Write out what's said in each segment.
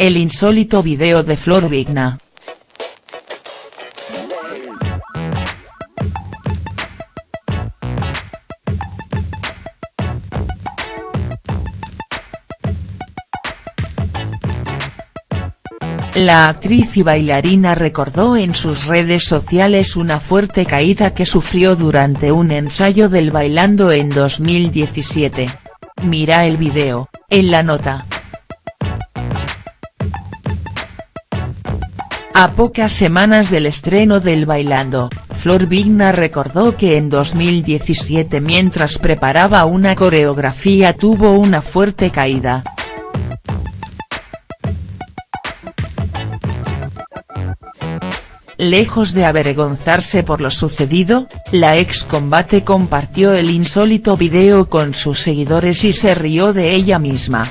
el insólito video de Flor Vigna. La actriz y bailarina recordó en sus redes sociales una fuerte caída que sufrió durante un ensayo del Bailando en 2017. Mira el video, en la nota. A pocas semanas del estreno del Bailando, Flor Vigna recordó que en 2017 mientras preparaba una coreografía tuvo una fuerte caída. Lejos de avergonzarse por lo sucedido, la ex combate compartió el insólito video con sus seguidores y se rió de ella misma.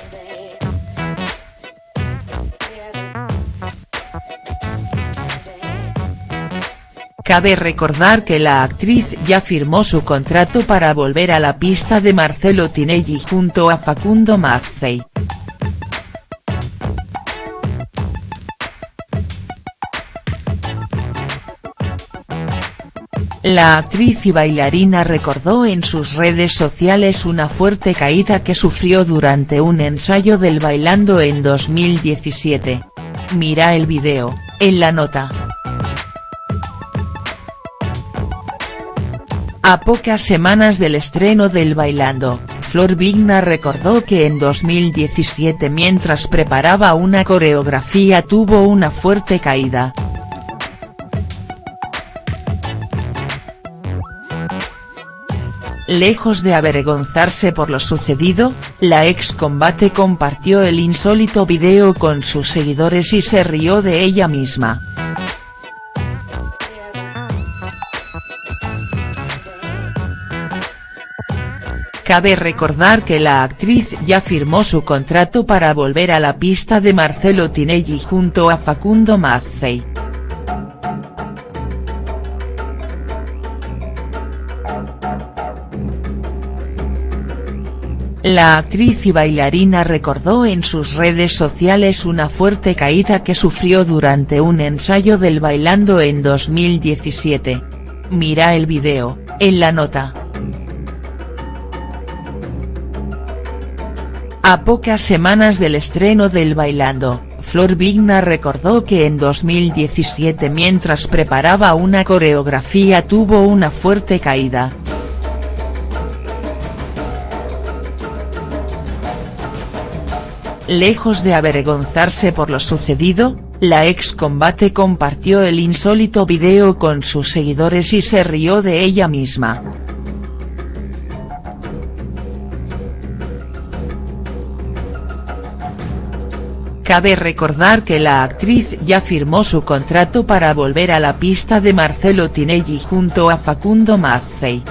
Cabe recordar que la actriz ya firmó su contrato para volver a la pista de Marcelo Tinelli junto a Facundo Mazzei. La actriz y bailarina recordó en sus redes sociales una fuerte caída que sufrió durante un ensayo del Bailando en 2017. Mira el video, en la nota. A pocas semanas del estreno del Bailando, Flor Vigna recordó que en 2017 mientras preparaba una coreografía tuvo una fuerte caída. Lejos de avergonzarse por lo sucedido, la ex combate compartió el insólito video con sus seguidores y se rió de ella misma. Cabe recordar que la actriz ya firmó su contrato para volver a la pista de Marcelo Tinelli junto a Facundo Mazzei. La actriz y bailarina recordó en sus redes sociales una fuerte caída que sufrió durante un ensayo del Bailando en 2017. Mira el video, en la nota. A pocas semanas del estreno del Bailando, Flor Vigna recordó que en 2017 mientras preparaba una coreografía tuvo una fuerte caída. Lejos de avergonzarse por lo sucedido, la ex combate compartió el insólito video con sus seguidores y se rió de ella misma. Cabe recordar que la actriz ya firmó su contrato para volver a la pista de Marcelo Tinelli junto a Facundo Mazzei.